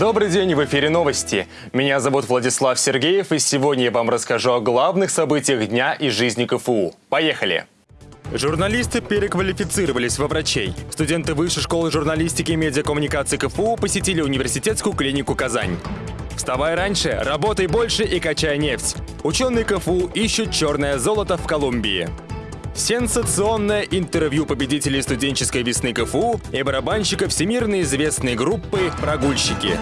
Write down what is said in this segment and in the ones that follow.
Добрый день, в эфире новости. Меня зовут Владислав Сергеев, и сегодня я вам расскажу о главных событиях дня и жизни КФУ. Поехали! Журналисты переквалифицировались во врачей. Студенты Высшей школы журналистики и медиакоммуникации КФУ посетили университетскую клинику «Казань». Вставай раньше, работай больше и качай нефть. Ученые КФУ ищут черное золото в Колумбии. Сенсационное интервью победителей студенческой весны КФУ и барабанщика всемирно известной группы «Прогульщики».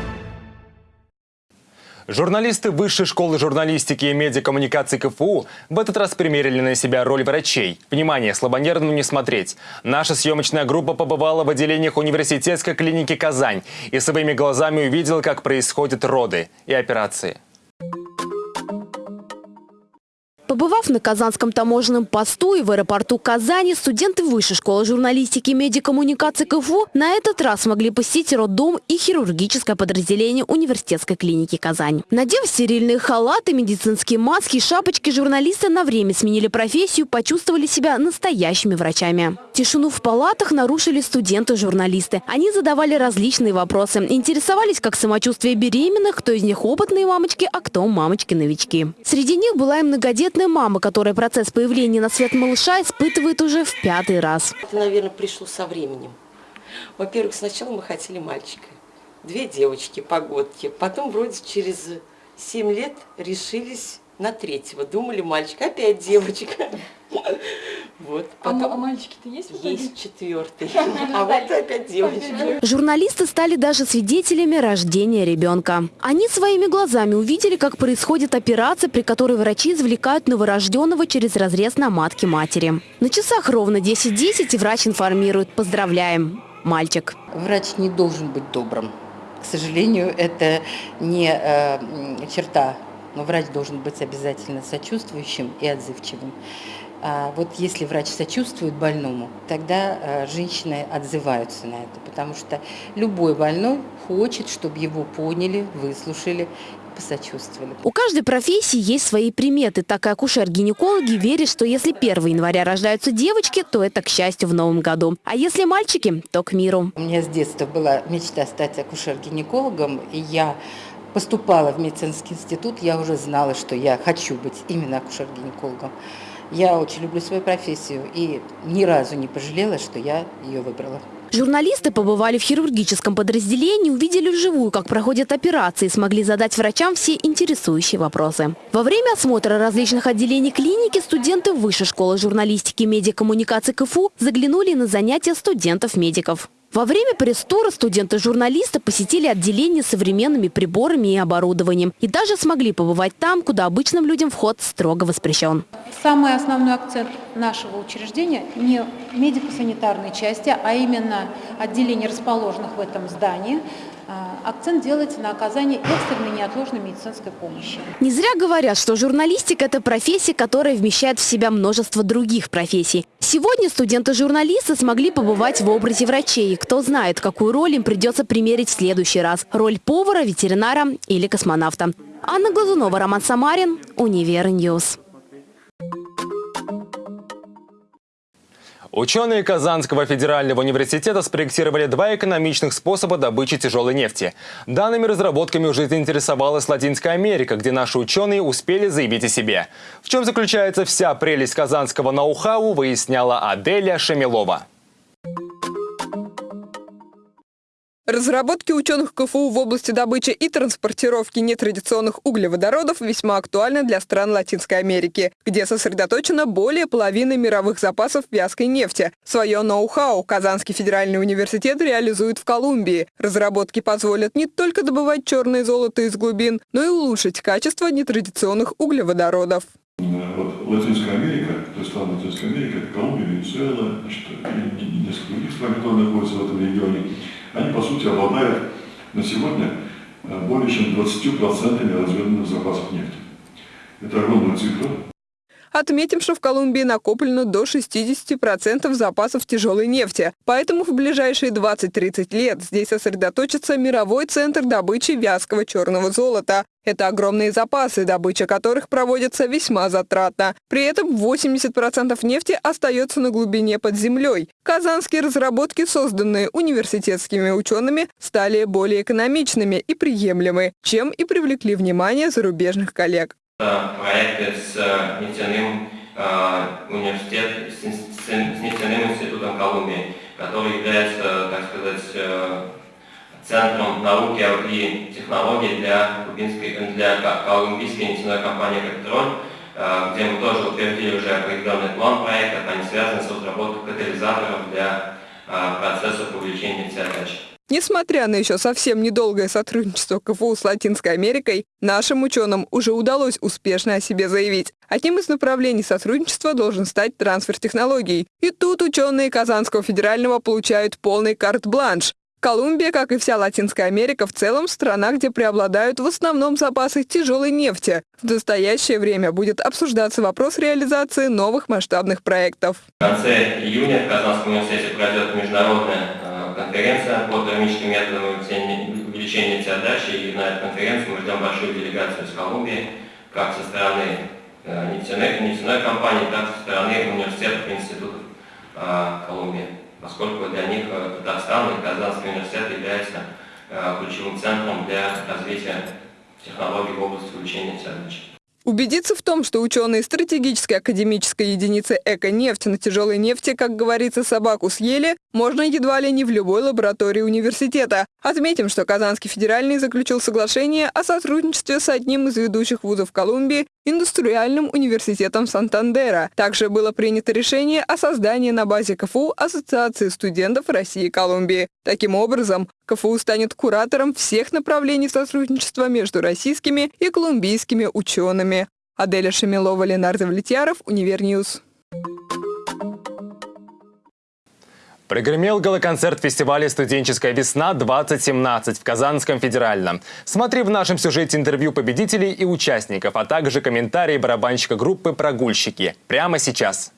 Журналисты Высшей школы журналистики и медиакоммуникации КФУ в этот раз примерили на себя роль врачей. Внимание, слабонервным не смотреть. Наша съемочная группа побывала в отделениях университетской клиники «Казань» и своими глазами увидела, как происходят роды и операции. Побывав на Казанском таможенном посту и в аэропорту Казани, студенты Высшей школы журналистики и медиакоммуникации КФУ на этот раз смогли посетить роддом и хирургическое подразделение университетской клиники Казань. Надев стерильные халаты, медицинские маски и шапочки, журналисты на время сменили профессию, почувствовали себя настоящими врачами. Тишину в палатах нарушили студенты-журналисты. Они задавали различные вопросы, интересовались, как самочувствие беременных, кто из них опытные мамочки, а кто мамочки-новички. Среди них была и многодетная многодетная мама, которая процесс появления на свет малыша испытывает уже в пятый раз. Это, наверное, пришло со временем. Во-первых, сначала мы хотели мальчика. Две девочки, погодки. Потом вроде через семь лет решились на третьего. Думали, мальчик, опять девочка. Вот. А Потом... А, мальчики-то есть? Есть четвертый. А вот опять девочка. Журналисты стали даже свидетелями рождения ребенка. Они своими глазами увидели, как происходит операция, при которой врачи извлекают новорожденного через разрез на матке матери. На часах ровно 10.10 .10, и врач информирует «Поздравляем, мальчик». Врач не должен быть добрым. К сожалению, это не э, черта но врач должен быть обязательно сочувствующим и отзывчивым. А вот если врач сочувствует больному, тогда а, женщины отзываются на это, потому что любой больной хочет, чтобы его поняли, выслушали посочувствовали. У каждой профессии есть свои приметы. Так и акушер-гинекологи верят, что если 1 января рождаются девочки, то это к счастью в новом году. А если мальчики, то к миру. У меня с детства была мечта стать акушер-гинекологом, и я поступала в медицинский институт, я уже знала, что я хочу быть именно акушер-гинекологом. Я очень люблю свою профессию и ни разу не пожалела, что я ее выбрала. Журналисты побывали в хирургическом подразделении, увидели вживую, как проходят операции, смогли задать врачам все интересующие вопросы. Во время осмотра различных отделений клиники студенты Высшей школы журналистики и медиакоммуникации КФУ заглянули на занятия студентов-медиков. Во время пресс-тура студенты-журналисты посетили отделение современными приборами и оборудованием и даже смогли побывать там, куда обычным людям вход строго воспрещен. Самый основной акцент нашего учреждения не медико-санитарной части, а именно отделений, расположенных в этом здании, акцент делается на оказании экстренной неотложной медицинской помощи. Не зря говорят, что журналистика – это профессия, которая вмещает в себя множество других профессий. Сегодня студенты-журналисты смогли побывать в образе врачей. Кто знает, какую роль им придется примерить в следующий раз – роль повара, ветеринара или космонавта. Анна Глазунова, Роман Самарин, Univer News. Ученые Казанского федерального университета спроектировали два экономичных способа добычи тяжелой нефти. Данными разработками уже заинтересовалась Латинская Америка, где наши ученые успели заявить о себе. В чем заключается вся прелесть казанского ноу-хау, выясняла Аделя Шамилова. Разработки ученых КФУ в области добычи и транспортировки нетрадиционных углеводородов весьма актуальны для стран Латинской Америки, где сосредоточено более половины мировых запасов вязкой нефти. Свое ноу-хау Казанский федеральный университет реализует в Колумбии. Разработки позволят не только добывать черное золото из глубин, но и улучшить качество нетрадиционных углеводородов. Вот Латинская Америка, то есть страны Латинской Америки, это Колумбия, Венесуэла, значит, и несколько других стран, которые находятся в этом регионе, они, по сути, обладают на сегодня э, более чем 20% разведанных запасов нефти. Это огромная цифра. Отметим, что в Колумбии накоплено до 60% запасов тяжелой нефти. Поэтому в ближайшие 20-30 лет здесь сосредоточится мировой центр добычи вязкого черного золота. Это огромные запасы, добыча которых проводится весьма затратно. При этом 80% нефти остается на глубине под землей. Казанские разработки, созданные университетскими учеными, стали более экономичными и приемлемы, чем и привлекли внимание зарубежных коллег. Проекты с э, нефтяным э, университетом, с нефтяным институтом Колумбии, который является, так сказать, э, Центром науки и технологий для, кубинской, для колумбийской нефтяной компании «Петроль», э, где мы тоже утвердили уже определенный план проекта, они связаны с разработкой катализаторов для процессов увеличения нефтеотдачи. Несмотря на еще совсем недолгое сотрудничество КФУ с Латинской Америкой, нашим ученым уже удалось успешно о себе заявить. Одним из направлений сотрудничества должен стать трансфер технологий. И тут ученые Казанского федерального получают полный карт-бланш. Колумбия, как и вся Латинская Америка, в целом страна, где преобладают в основном запасы тяжелой нефти. В настоящее время будет обсуждаться вопрос реализации новых масштабных проектов. В конце июня в Казанском университете пройдет международная э, конференция по термическим методам увеличения нефтеотдачи. И на эту конференцию мы ждем большую делегацию из Колумбии, как со стороны э, нефтяной, нефтяной компании, так и со стороны университетов и институтов э, Колумбии поскольку для них э, Татарстан и Казанский университет являются ключевым центром для развития технологий в области увеличения ценности. Убедиться в том, что ученые стратегической академической единицы «Эко-нефть» на тяжелой нефти, как говорится, собаку съели, можно едва ли не в любой лаборатории университета. Отметим, что Казанский федеральный заключил соглашение о сотрудничестве с одним из ведущих вузов Колумбии Индустриальным университетом Сантандера. Также было принято решение о создании на базе КФУ Ассоциации студентов России и Колумбии. Таким образом, КФУ станет куратором всех направлений сотрудничества между российскими и колумбийскими учеными. Аделя Шамилова, Ленар Давлетьяров, Univer News. Прогремел галоконцерт фестиваля «Студенческая весна-2017» в Казанском федеральном. Смотри в нашем сюжете интервью победителей и участников, а также комментарии барабанщика группы «Прогульщики». Прямо сейчас.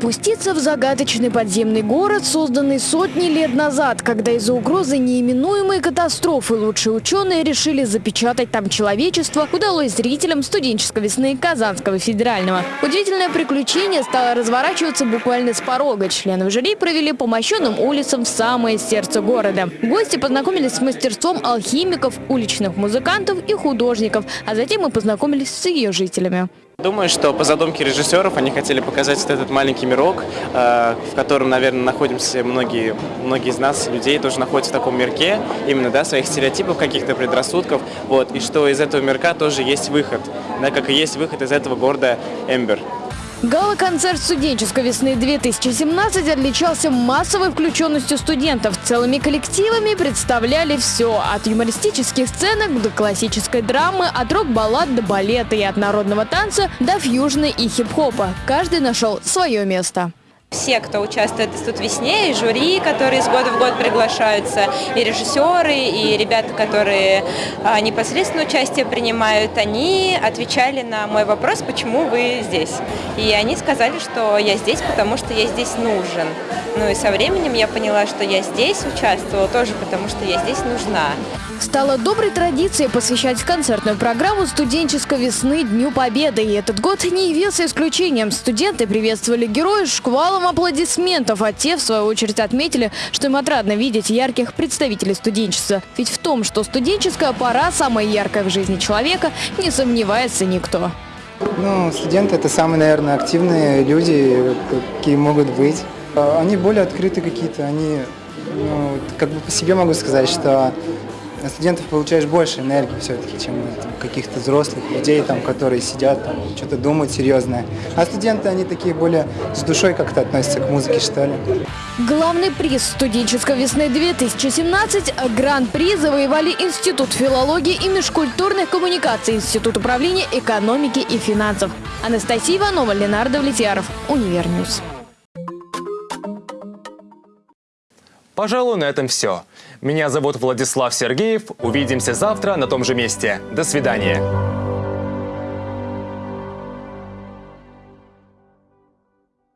Спуститься в загадочный подземный город, созданный сотни лет назад, когда из-за угрозы неименуемой катастрофы лучшие ученые решили запечатать там человечество, удалось зрителям студенческой весны Казанского федерального. Удивительное приключение стало разворачиваться буквально с порога. Члены жюри провели по мощенным улицам в самое сердце города. Гости познакомились с мастерством алхимиков, уличных музыкантов и художников, а затем мы познакомились с ее жителями. Думаю, что по задумке режиссеров они хотели показать вот этот маленький мирок, э, в котором, наверное, находимся многие, многие из нас, людей, тоже находятся в таком мирке, именно, да, своих стереотипов, каких-то предрассудков, вот, и что из этого мирка тоже есть выход, да, как и есть выход из этого города Эмбер. Гала-концерт студенческой весны 2017 отличался массовой включенностью студентов. Целыми коллективами представляли все. От юмористических сценок до классической драмы, от рок-баллад до балета и от народного танца до фьюжна и хип-хопа. Каждый нашел свое место. Все, кто участвует «Тут весне», и жюри, которые из года в год приглашаются, и режиссеры, и ребята, которые а, непосредственно участие принимают, они отвечали на мой вопрос, почему вы здесь. И они сказали, что я здесь, потому что я здесь нужен. Ну и со временем я поняла, что я здесь участвовала тоже потому, что я здесь нужна. Стало доброй традицией посвящать концертную программу студенческой весны Дню Победы. И этот год не явился исключением. Студенты приветствовали героев шквалом аплодисментов, а те, в свою очередь, отметили, что им отрадно видеть ярких представителей студенчества. Ведь в том, что студенческая пора самая яркая в жизни человека, не сомневается никто. Ну, студенты – это самые, наверное, активные люди, какие могут быть. Они более открыты какие-то, они, ну, как бы по себе могу сказать, что от студентов получаешь больше энергии все-таки, чем каких-то взрослых людей, там, которые сидят, там, что-то думают серьезное. А студенты, они такие более с душой как-то относятся к музыке, что ли. Главный приз студенческой весны 2017 Гран-при завоевали Институт филологии и межкультурных коммуникаций, Институт управления экономики и финансов. Анастасия Иванова, Ленар Давлетьяров, Univer News. Пожалуй, на этом все. Меня зовут Владислав Сергеев. Увидимся завтра на том же месте. До свидания.